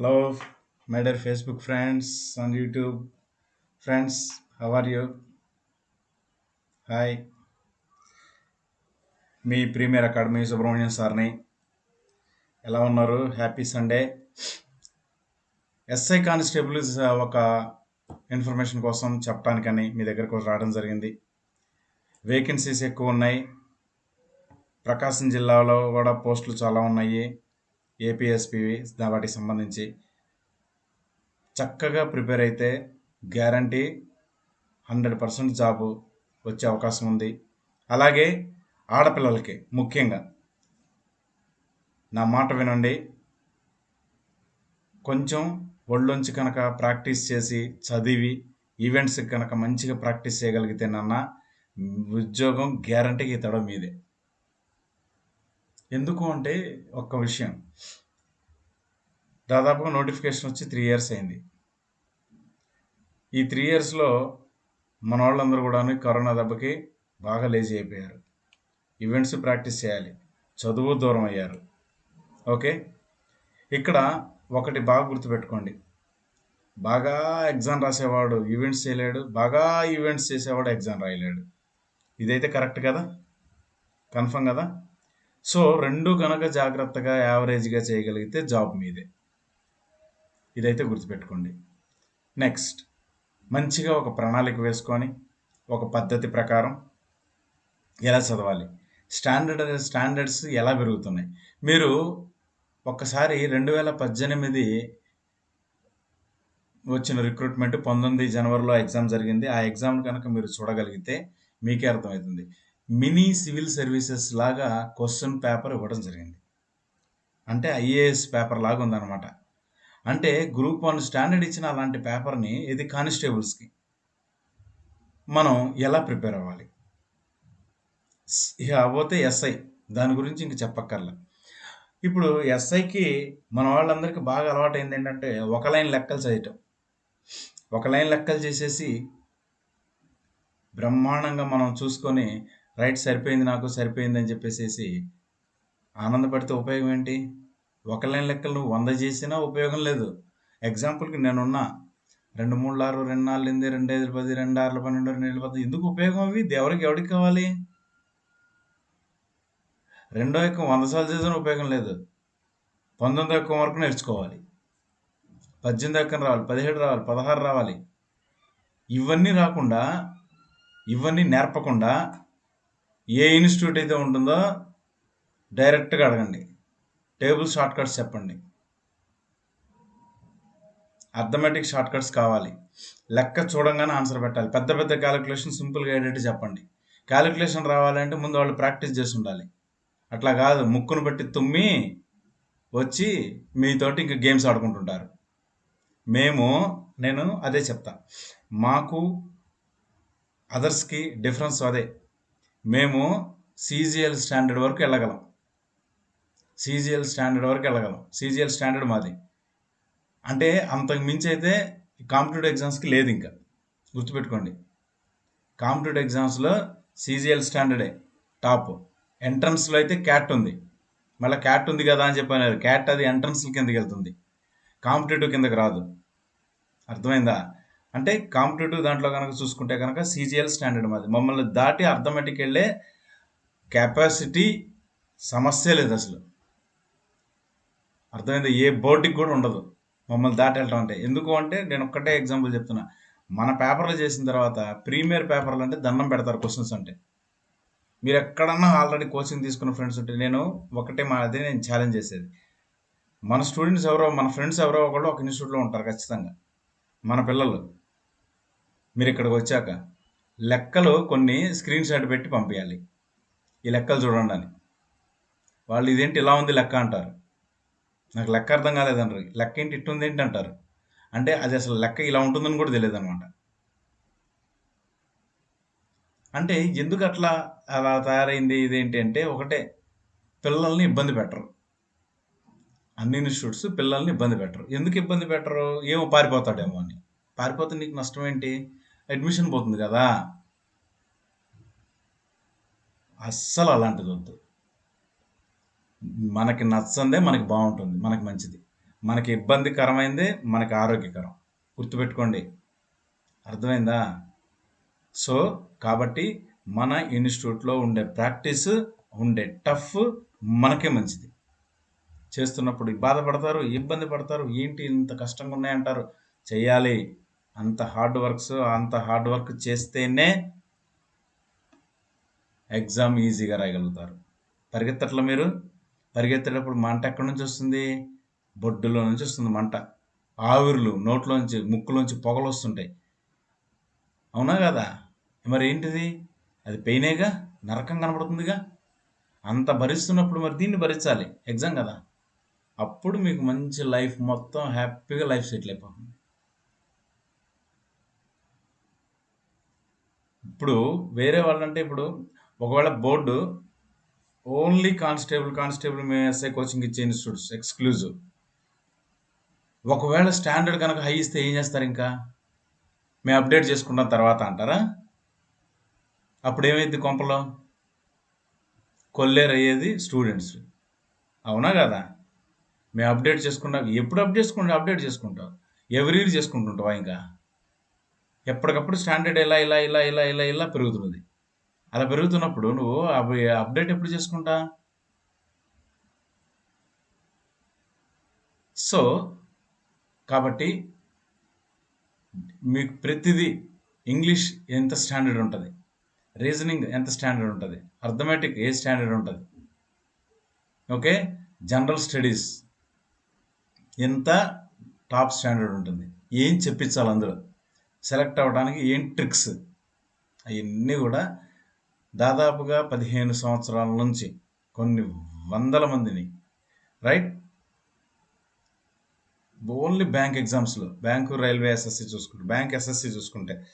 Hello my dear Facebook friends on YouTube. Friends, how are you? Hi me premier academy Subrahmanyam సార్ని. ఎలా ఉన్నారు? Happy Sunday SI constables ఒక information కోసం చెప్పడానికని మీ దగ్గరకు రావడం జరిగింది. వేకెన్సీస్ ఎక్కువ ఉన్నాయి. ప్రకాశం జిల్లాలో కూడా పోస్టులు చాలా ఉన్నాయి. ఏపీఎస్పీవి వాటికి సంబంధించి చక్కగా ప్రిపేర్ అయితే గ్యారంటీ హండ్రెడ్ పర్సెంట్ జాబు వచ్చే అవకాశం ఉంది. అలాగే ఆడపిల్లలకి ముఖ్యంగా నా మాట వినండి. కొంచెం ఒళ్ళొంచి కనుక ప్రాక్టీస్ చేసి చదివి ఈవెంట్స్కి కనుక మంచిగా ప్రాక్టీస్ చేయగలిగితే నాన్న ఉద్యోగం గ్యారంటీకి ఇతడం మీదే. ఎందుకు అంటే ఒక్క విషయం. దాదాపుగా నోటిఫికేషన్ వచ్చి త్రీ ఇయర్స్ అయింది. ఈ త్రీ ఇయర్స్లో మన వాళ్ళందరూ కూడా కరోనా దెబ్బకి బాగా లేజీ అయిపోయారు. ఈవెంట్స్ ప్రాక్టీస్ చేయాలి. చదువు దూరం అయ్యారు. ఓకే? ఇక్కడ ఒకటి బాగా గుర్తుపెట్టుకోండి. బాగా ఎగ్జామ్ రాసేవాడు ఈవెంట్స్ చేయలేడు. బాగా ఈవెంట్స్ చేసేవాడు ఎగ్జామ్ రాయలేడు. ఇదైతే కరెక్ట్ కదా? కన్ఫర్మ్ కదా? సో రెండు కనుక జాగ్రత్తగా యావరేజ్గా చేయగలిగితే జాబ్ మీదే. ఇదైతే గుర్తుపెట్టుకోండి. నెక్స్ట్ మంచిగా ఒక ప్రణాళిక వేసుకొని ఒక పద్ధతి ప్రకారం ఎలా చదవాలి? స్టాండర్డ్ స్టాండర్డ్స్ ఎలా పెరుగుతున్నాయి? మీరు ఒక్కసారి రెండు వేల పద్దెనిమిది వచ్చిన రిక్రూట్మెంట్ పంతొమ్మిది జనవరిలో ఎగ్జామ్ జరిగింది. ఆ ఎగ్జామ్ కనుక మీరు చూడగలిగితే మీకే అర్థమవుతుంది. మినీ సివిల్ సర్వీసెస్ లాగా క్వశ్చన్ పేపర్ ఇవ్వడం జరిగింది. అంటే ఐఏఎస్ పేపర్ లాగా ఉందన్నమాట. అంటే గ్రూప్ వన్ స్టాండర్డ్ ఇచ్చిన అలాంటి పేపర్ని ఇది కానిస్టేబుల్స్కి మనం ఎలా ప్రిపేర్ అవ్వాలి? ఇక పోతే ఎస్ఐ దాని గురించి ఇంక చెప్పక్కర్లే. ఇప్పుడు ఎస్ఐకి మన వాళ్ళందరికీ బాగా అలవాటు అయింది ఏంటంటే ఒక లైన్ లెక్కలు చేయటం ఒక లైన్ లెక్కలు చేసేసి బ్రహ్మాండంగా మనం చూసుకొని రైట్ సరిపోయింది నాకు సరిపోయింది అని చెప్పేసి ఆనందపడితే ఉపయోగం ఏంటి? ఒక లైన్ లెక్కలు నువ్వు వంద చేసినా ఉపయోగం లేదు. ఎగ్జాంపుల్కి నేనున్నా. రెండు మూడు ఆరు రెండు నాలుగు ఎనిమిది రెండు ఐదు పది రెండు ఆరు పన్నెండు రెండు ఏళ్ళు పది ఎందుకు ఉపయోగం అవి? దేవుడికి ఎవరికి కావాలి? రెండో యొక్క వంద సార్లు చేసిన ఉపయోగం లేదు. పంతొమ్మిది యొక్క వరకు నేర్చుకోవాలి. పద్దెనిమిది ఎక్కం రావాలి పదిహేడు రావాలి పదహారు రావాలి. ఇవన్నీ రాకుండా ఇవన్నీ నేర్పకుండా ఏ ఇన్స్టిట్యూట్ అయితే ఉంటుందో డైరెక్ట్గా అడగండి. టేబుల్ షార్ట్కట్స్ చెప్పండి. అర్థమెటిక్ షార్ట్కట్స్ కావాలి. లెక్క చూడంగానే ఆన్సర్ పెట్టాలి. పెద్ద పెద్ద క్యాలిక్యులేషన్ సింపుల్గా ఏంటంటే చెప్పండి. క్యాలిక్యులేషన్ రావాలంటే ముందు వాళ్ళు ప్రాక్టీస్ చేసి ఉండాలి. అట్లా కాదు. ముక్కును బట్టి తుమ్మి వచ్చి మీతోటి ఇంకా గేమ్స్ ఆడుకుంటుంటారు. మేము నేను అదే చెప్తా. మాకు అదర్స్కి డిఫరెన్స్ అదే. మేము సీజీఎల్ స్టాండర్డ్ వరకు వెళ్ళగలం. సీజీఎల్ స్టాండర్డ్ వరకు వెళ్ళగలం. సీజీఎల్ స్టాండర్డ్ మాది. అంటే అంతకు మించి అయితే కాంపిటేటివ్ ఎగ్జామ్స్కి లేదు ఇంకా. గుర్తుపెట్టుకోండి. కాంపిటేటివ్ ఎగ్జామ్స్లో సీజీఎల్ స్టాండర్డే టాప్. ఎంట్రన్స్లో అయితే క్యాట్ ఉంది. మళ్ళీ క్యాట్ ఉంది కదా అని చెప్పాను క్యాట్ అది ఎంట్రన్స్ కిందకి వెళ్తుంది. కాంపిటేటివ్ కిందకి రాదు. అర్థమైందా? అంటే కాంపిటేటివ్ దాంట్లో కనుక చూసుకుంటే కనుక సీజీఎల్ స్టాండర్డ్ మాది. మమ్మల్ని దాటి అర్థమెటిక్ వెళ్ళే కెపాసిటీ సమస్య లేదు అసలు. అర్థమైంది? ఏ బోర్డుకి కూడా ఉండదు. మమ్మల్ని దాటి వెళ్ళడం అంటే. ఎందుకు అంటే నేను ఒక్కటే ఎగ్జాంపుల్ చెప్తున్నా. మన పేపర్లు చేసిన తర్వాత ప్రీమియర్ పేపర్లు అంటే దండం పెడతారు క్వశ్చన్స్ అంటే. మీరు ఎక్కడన్నా ఆల్రెడీ కోచింగ్ తీసుకున్న ఫ్రెండ్స్ ఉంటే నేను ఒకటే మా అదే నేను ఛాలెంజ్ చేసేది. మన స్టూడెంట్స్ ఎవరో మన ఫ్రెండ్స్ ఎవరో ఒకళ్ళు ఒక ఇన్స్టిట్యూట్లో ఉంటారు ఖచ్చితంగా. మన పిల్లలు. మీరు ఇక్కడికి వచ్చాక లెక్కలు కొన్ని స్క్రీన్ షాట్ పెట్టి పంపించాలి ఈ లెక్కలు చూడండి అని వాళ్ళు ఇదేంటి ఇలా ఉంది లెక్క అంటారు. నాకు లెక్క అర్థం కాలేదంటారు లెక్క ఏంటి ఇట్టుంది ఏంటి అంటారు. అంటే అది అసలు లెక్క ఇలా ఉంటుందని కూడా తెలియదు అనమాట అంటే ఎందుకు అట్లా అలా తయారైంది ఇదేంటి అంటే ఒకటే పిల్లల్ని ఇబ్బంది పెట్టరు. అన్ని ఇన్స్టిట్యూట్స్ పిల్లల్ని ఇబ్బంది పెట్టరు. ఎందుకు ఇబ్బంది పెట్టరు? ఏమో పారిపోతాడేమో అని. పారిపోతే నీకు నష్టం ఏంటి? అడ్మిషన్ పోతుంది కదా. అస్సలు అలాంటిది వద్దు. మనకి నచ్చందే మనకి బాగుంటుంది మనకి మంచిది. మనకి ఇబ్బందికరమైందే మనకి ఆరోగ్యకరం. గుర్తుపెట్టుకోండి. అర్థమైందా? సో కాబట్టి మన ఇన్స్టిట్యూట్లో ఉండే ప్రాక్టీస్ ఉండే టఫ్ మనకే మంచిది. చేస్తున్నప్పుడు బాధపడతారు ఇబ్బంది పడతారు ఏంటి ఇంత కష్టంగా ఉన్నాయంటారు? చేయాలి అంత హార్డ్ వర్క్స్ అంత హార్డ్ వర్క్ చేస్తేనే ఎగ్జామ్ ఈజీగా రాయగలుగుతారు. పరిగెత్తట్లో మీరు? పరిగెత్తేటప్పుడు మంట ఎక్కడి నుంచి వస్తుంది? బొడ్డులో నుంచి వస్తుంది మంట. ఆవిర్లు నోట్లోంచి ముక్కులోంచి పొగలు వస్తుంటాయి. అవునా కదా? మరి ఏంటిది? అది పెయినేగా? నరకం కనబడుతుందిగా? అంత భరిస్తున్నప్పుడు మరి దీన్ని భరించాలి. ఎగ్జామ్ కదా? అప్పుడు మీకు మంచి లైఫ్ మొత్తం హ్యాపీగా లైఫ్ సెటిల్ అయిపోతుంది. ఇప్పుడు వేరే వాళ్ళంటే ఇప్పుడు ఒకవేళ బోర్డు ఓన్లీ కానిస్టేబుల్ కానిస్టేబుల్ మేఎస్ఐ కోచింగ్ ఇచ్చే ఇన్స్టిట్యూట్స్ ఎక్స్క్లూజివ్. ఒకవేళ స్టాండర్డ్ కనుక హై ఇస్తే ఏం చేస్తారు ఇంకా? మేము అప్డేట్ చేసుకున్న తర్వాత అంటారా? అప్పుడు ఏమైంది కొంపలో? కొల్లేరు అయ్యేది స్టూడెంట్స్. అవునా కదా? మేము అప్డేట్ చేసుకుంటాం. ఎప్పుడు అప్డేట్ చేసుకుంటా? అప్డేట్ చేసుకుంటాం. ఎవ్రీ ఇయర్ చేసుకుంటుంటావా ఇంకా? ఎప్పటికప్పుడు స్టాండర్డ్ ఇలా ఇలా ఇలా ఇలా ఇలా ఇలా పెరుగుతున్నది. అలా పెరుగుతున్నప్పుడు నువ్వు అవి అప్డేట్ ఎప్పుడు చేసుకుంటా? సో కాబట్టి మీకు ప్రతిదీ ఇంగ్లీష్ ఎంత స్టాండర్డ్ ఉంటుంది? రీజనింగ్ ఎంత స్టాండర్డ్ ఉంటుంది? అర్థమెటిక్ ఏ స్టాండర్డ్ ఉంటుంది? ఓకే? జనరల్ స్టడీస్ ఎంత టాప్ స్టాండర్డ్ ఉంటుంది? ఏం చెప్పించాలి అందులో? సెలెక్ట్ అవ్వడానికి ఏం ట్రిక్స్? అవన్నీ కూడా దాదాపుగా పదిహేను సంవత్సరాల నుంచి కొన్ని వందల మందిని రైట్ ఓన్లీ బ్యాంక్ ఎగ్జామ్స్లో బ్యాంకు రైల్వే ఎస్ఎస్సి చూసుకుంటే బ్యాంక్ ఎస్ఎస్సి చూసుకుంటే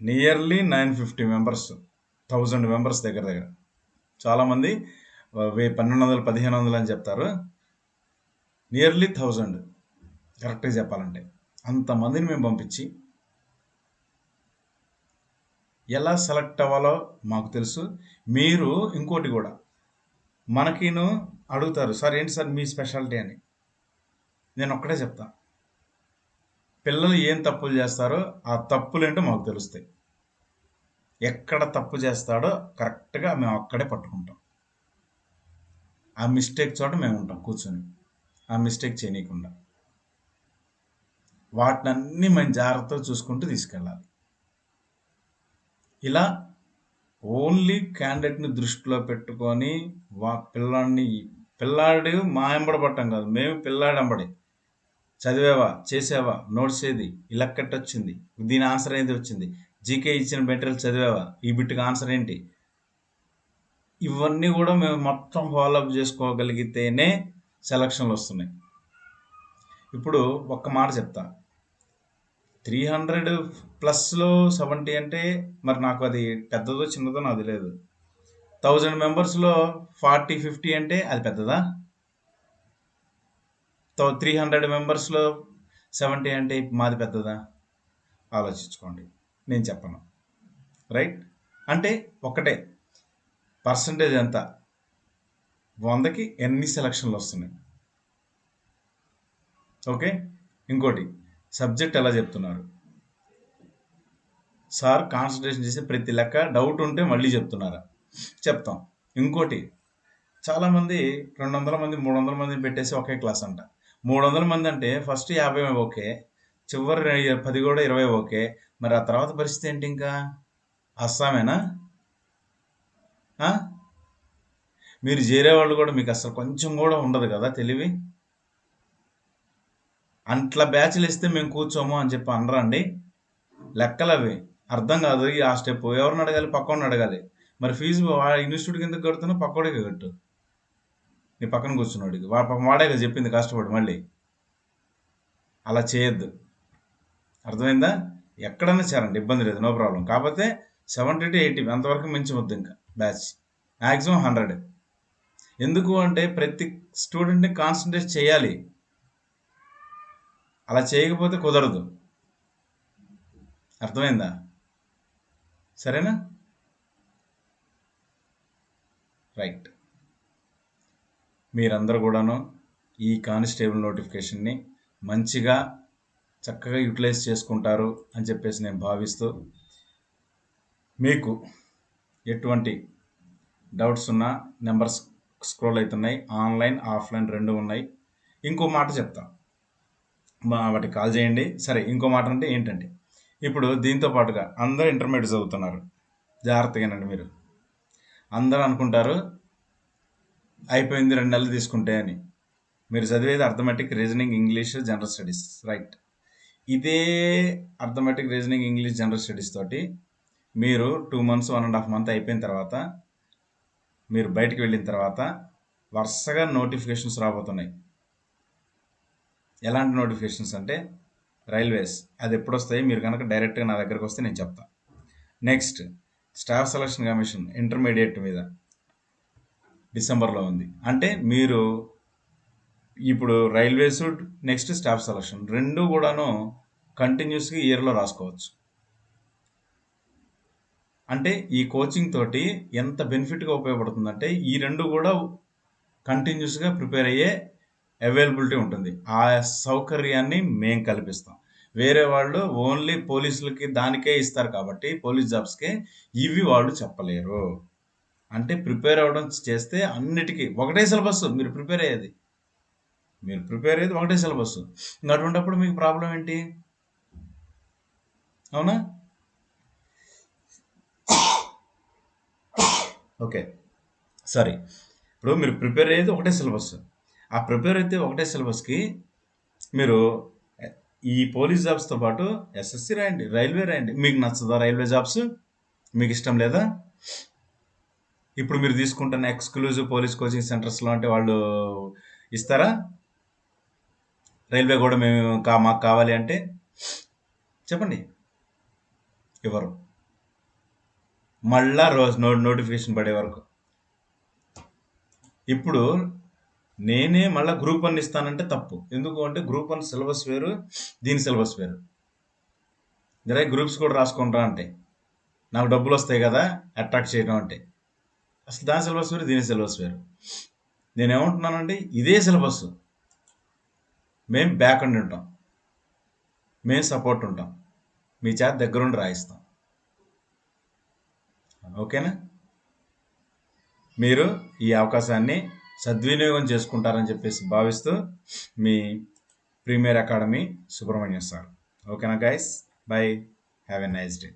nearly nine fifty members thousand members దగ్గర దగ్గర. చాలామంది వే పన్నెండు వందలు పదిహేను వందలు అని చెప్తారు. నియర్లీ థౌజండ్ కరెక్ట్గా చెప్పాలంటే. అంతమందిని మేము పంపించి ఎలా సెలెక్ట్ అవ్వాలో మాకు తెలుసు. మీరు ఇంకోటి కూడా మనకిను అడుగుతారు సార్ ఏంటి సార్ మీ స్పెషాలిటీ అని? నేను ఒక్కడే చెప్తా. పిల్లలు ఏం తప్పులు చేస్తారో ఆ తప్పులు ఏంటో మాకు తెలుస్తాయి. ఎక్కడ తప్పు చేస్తాడో కరెక్ట్గా మేము అక్కడే పట్టుకుంటాం. ఆ మిస్టేక్ చోట మేము ఉంటాం కూర్చొని. ఆ మిస్టేక్ చేయనీయకుండా. వాటినన్నీ మేము జాగ్రత్తగా చూసుకుంటూ తీసుకెళ్ళాలి. ఇలా ఓన్లీ క్యాండిడేట్ని దృష్టిలో పెట్టుకొని వా పిల్లాడిని పిల్లాడు మా ఎంబడబట్టం కాదు మేము పిల్లాడంబడి చదివేవా చేసేవా చేసావా నోట్స్ ఏది? ఈ వచ్చింది? దీని ఆన్సర్ ఏంది వచ్చింది? జీకే ఇచ్చిన మెటీరియల్ చదివావా? ఈ బిట్కి ఆన్సర్ ఏంటి? ఇవన్నీ కూడా మేము మొత్తం ఫాలోఅప్ చేసుకోగలిగితేనే సెలక్షన్లు వస్తున్నాయి. ఇప్పుడు ఒక్క మాట చెప్తా. త్రీ హండ్రెడ్ ప్లస్లో సెవెంటీ అంటే మరి నాకు అది పెద్దదో చిన్నదో నాకు తెలియదు థౌజండ్ మెంబర్స్లో ఫార్టీ ఫిఫ్టీ అంటే అది పెద్దదా? త్రీ హండ్రెడ్ మెంబర్స్లో సెవెంటీ అంటే మాది పెద్దదా? ఆలోచించుకోండి. నేను చెప్పను. రైట్? అంటే ఒకటే. పర్సంటేజ్ ఎంత? వందకి ఎన్ని సెలక్షన్లు వస్తున్నాయి? ఓకే? ఇంకోటి సబ్జెక్ట్ ఎలా చెప్తున్నారు? సార్ కాన్సన్ట్రేషన్ చేసి ప్రతి లెక్క డౌట్ ఉంటే మళ్ళీ చెప్తున్నారా? చెప్తాం. ఇంకోటి చాలామంది రెండు వందల మంది మూడు వందల మంది పెట్టేసి ఒకే క్లాస్ అంట. మూడు వందల మంది అంటే ఫస్ట్ యాభై ఓకే చివరి పది కూడా ఇరవై ఓకే. మరి ఆ తర్వాత పరిస్థితి ఏంటి ఇంకా? అస్సామేనా? మీరు చేరే వాళ్ళు కూడా మీకు అసలు కొంచెం కూడా ఉండదు కదా తెలివి? అట్లా బ్యాచ్లు ఇస్తే మేము కూర్చోము అని చెప్పి అనరండి. లెక్కలు అవి అర్థం కాదు. ఆ స్టెప్. ఎవరిని అడగాలి? పక్కన అడగాలి. మరి ఫీజు ఇన్స్టిట్యూట్ కింద కడుతున్నా పక్కోడికి కట్టు. నీ పక్కన కూర్చున్నాడికి పక్కన వాడే కదా చెప్పింది కష్టపడి మళ్ళీ. అలా చేయొద్దు. అర్థమైందా? ఎక్కడన్నా చేరండి. ఇబ్బంది లేదు. No problem. కాకపోతే సెవెంటీ టు ఎయిటీ అంతవరకు మించి వద్దు ఇంకా బ్యాచ్. Maximum hundred. ఎందుకు అంటే ప్రతి స్టూడెంట్ని కాన్సన్ట్రేట్ చేయాలి. అలా చేయకపోతే కుదరదు. అర్థమైందా? సరేనా? రైట్. మీరందరూ కూడాను ఈ కానిస్టేబుల్ నోటిఫికేషన్ని మంచిగా చక్కగా యూటిలైజ్ చేసుకుంటారు అని చెప్పేసి నేను భావిస్తూ మీకు ఎటువంటి డౌట్స్ ఉన్నా నెంబర్స్ స్క్రోల్ అవుతున్నాయి ఆన్లైన్ ఆఫ్లైన్ రెండు ఉన్నాయి. ఇంకో మాట చెప్తా. వాటికి కాల్ చేయండి. సరే ఇంకో మాట అంటే ఏంటంటే ఇప్పుడు దీంతో పాటుగా అందరూ ఇంటర్మీడియట్ చదువుతున్నారు జాగ్రత్తగానండి మీరు. అందరూ అనుకుంటారు అయిపోయింది రెండు నెలలు తీసుకుంటే అని. మీరు చదివేది arithmetic reasoning English general studies right ఇదే arithmetic reasoning English general studies తోటి మీరు two months one and half month అయిపోయిన తర్వాత మీరు బయటికి వెళ్ళిన తర్వాత వరుసగా నోటిఫికేషన్స్ రాబోతున్నాయి. ఎలాంటి నోటిఫికేషన్స్ అంటే రైల్వేస్ అది ఎప్పుడు వస్తాయి మీరు కనుక డైరెక్ట్గా నా దగ్గరకు వస్తే నేను చెప్తాను next staff selection commission intermediate మీద డిసెంబర్లో ఉంది. అంటే మీరు ఇప్పుడు రైల్వేస్ నెక్స్ట్ స్టాఫ్ సెలక్షన్ రెండు కూడాను కంటిన్యూస్గా ఇయర్లో రాసుకోవచ్చు. అంటే ఈ కోచింగ్ తోటి ఎంత బెనిఫిట్గా ఉపయోగపడుతుందంటే ఈ రెండు కూడా కంటిన్యూస్గా ప్రిపేర్ అయ్యే అవైలబిలిటీ ఉంటుంది. ఆ సౌకర్యాన్ని మేము కల్పిస్తాం. వేరే వాళ్ళు ఓన్లీ పోలీసులకి దానికే ఇస్తారు కాబట్టి పోలీస్ జాబ్స్కే ఇవి వాళ్ళు చెప్పలేరు. అంటే ప్రిపేర్ అవ్వడం చేస్తే అన్నిటికీ ఒకటే సిలబస్ మీరు ప్రిపేర్ అయ్యేది. మీరు ప్రిపేర్ అయ్యేది ఒకటే సిలబస్. ఇంకా అటువంటిప్పుడు మీకు ప్రాబ్లం ఏంటి? అవునా? ఓకే. సారీ. ఇప్పుడు మీరు ప్రిపేర్ అయ్యేది ఒకటే సిలబస్. ఆ ప్రిపేర్ అయితే ఒకటే సిలబస్కి మీరు ఈ పోలీస్ జాబ్స్తో పాటు ఎస్ఎస్సి రాయండి రైల్వే రాయండి. మీకు నచ్చదా రైల్వే జాబ్స్? మీకు ఇష్టం లేదా? ఇప్పుడు మీరు తీసుకుంటున్న ఎక్స్క్లూజివ్ పోలీస్ కోచింగ్ సెంటర్స్లో అంటే వాళ్ళు ఇస్తారా? రైల్వే కూడా మేము కా మాకు కావాలి అంటే చెప్పండి. ఇవ్వరు మళ్ళా రోజు నో నోటిఫికేషన్ పడే వరకు. ఇప్పుడు నేనే మళ్ళీ గ్రూప్ వన్ ఇస్తానంటే తప్పు. ఎందుకు అంటే గ్రూప్ వన్ సిలబస్ వేరు దీని సిలబస్ వేరు. జరే గ్రూప్స్ కూడా రాసుకుంటా అంటే నాకు డబ్బులు వస్తాయి కదా అట్రాక్ట్ చేయడం అంటే. అసలు దాని సిలబస్ వేరు దీని సిలబస్ వేరు. నేను ఏమంటున్నానంటే ఇదే సిలబస్ మేము బ్యాక్ అండ్ ఉంటాం. మేము సపోర్ట్ ఉంటాం. మీ చేత దగ్గరుండి రాయిస్తాం. ఓకేనా? మీరు ఈ అవకాశాన్ని సద్వినియోగం చేసుకుంటారని చెప్పేసి భావిస్తూ మీ ప్రీమియర్ అకాడమీ సుబ్రహ్మణ్యం సార్. ఓకేనా guys bye have a nice day